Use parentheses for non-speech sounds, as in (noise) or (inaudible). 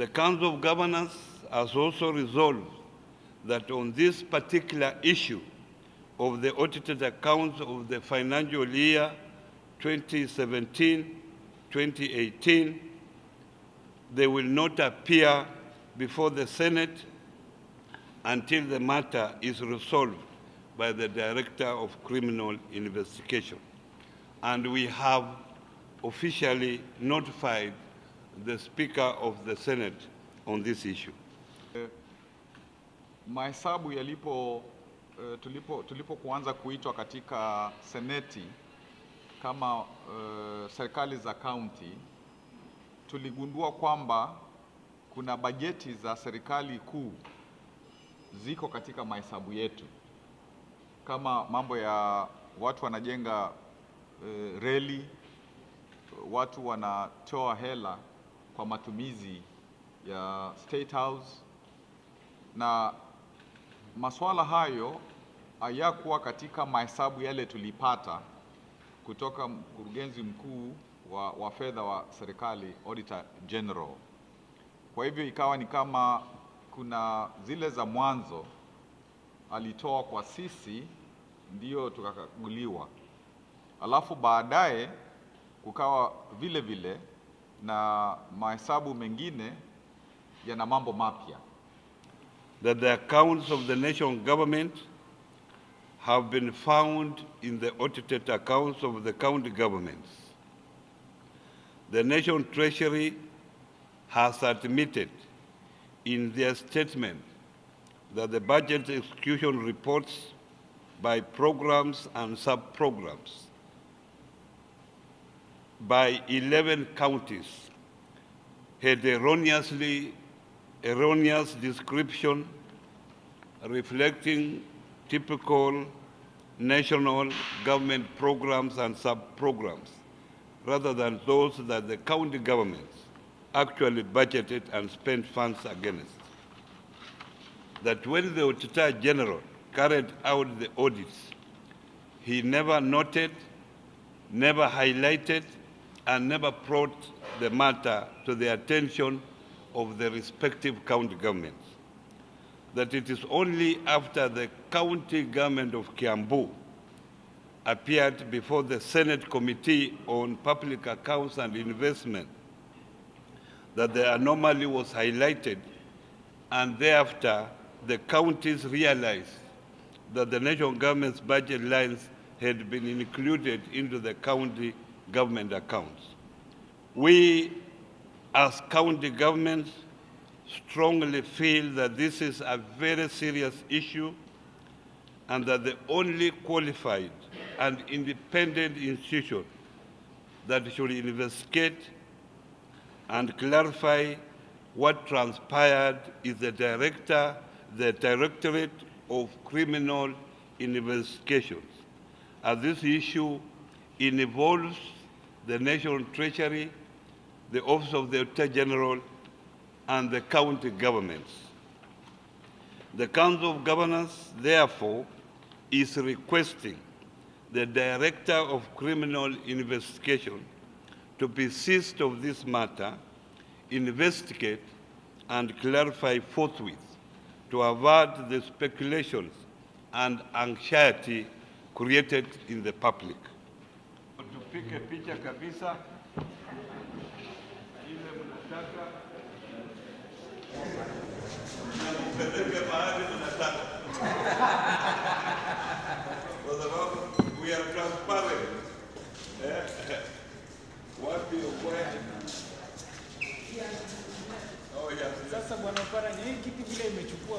The Council of Governors has also resolved that on this particular issue of the audited accounts of the financial year 2017-2018, they will not appear before the Senate until the matter is resolved by the Director of Criminal Investigation. And we have officially notified the Speaker of the Senate on this issue. Uh, Mahesabu yalipo uh, tulipo tulipo kuanza kuitwa katika seneti kama uh, serikali za kaunti, tuligundua kwamba kuna bajeti za serikali kuu ziko katika mahesabu yetu, kama mambo ya watu wanajenga uh, reli, watu wanatoa hela kwa matumizi ya State House na masuala hayo hayakuwa katika mahesabu yale tulipata kutoka mkurugenzi mkuu wa, wa fedha wa serikali Auditor General. Kwa hivyo ikawa ni kama kuna zile za mwanzo alitoa kwa sisi ndio tukakaguliwa, alafu baadaye kukawa vile vile na mahesabu mengine yana mambo mapya. that the accounts of the national government have been found in the audited accounts of the county governments. The National Treasury has admitted in their statement that the budget execution reports by programs and sub-programs by 11 counties had erroneously erroneous description reflecting typical national government programs and sub-programs rather than those that the county governments actually budgeted and spent funds against. That when the Auditor General carried out the audits, he never noted, never highlighted, and never brought the matter to the attention of the respective county governments. That it is only after the county government of Kiambu appeared before the Senate Committee on Public Accounts and Investment that the anomaly was highlighted and thereafter the counties realized that the national government's budget lines had been included into the county government accounts. We as county governments strongly feel that this is a very serious issue and that the only qualified and independent institution that should investigate and clarify what transpired is the director, the Directorate of Criminal Investigations. As this issue involves the National Treasury, the Office of the Auditor General, and the county governments. The Council of Governors, therefore, is requesting the Director of Criminal Investigation to be seized of this matter, investigate, and clarify forthwith to avert the speculations and anxiety created in the public. Tupige picha kabisa ile mnataka nakupeleke mahali mnataka, (laughs) kwa sababu we are transparent. Eh, Wapi ukweli? Oh. Sasa bwana Paranya, hii kitu vile imechukua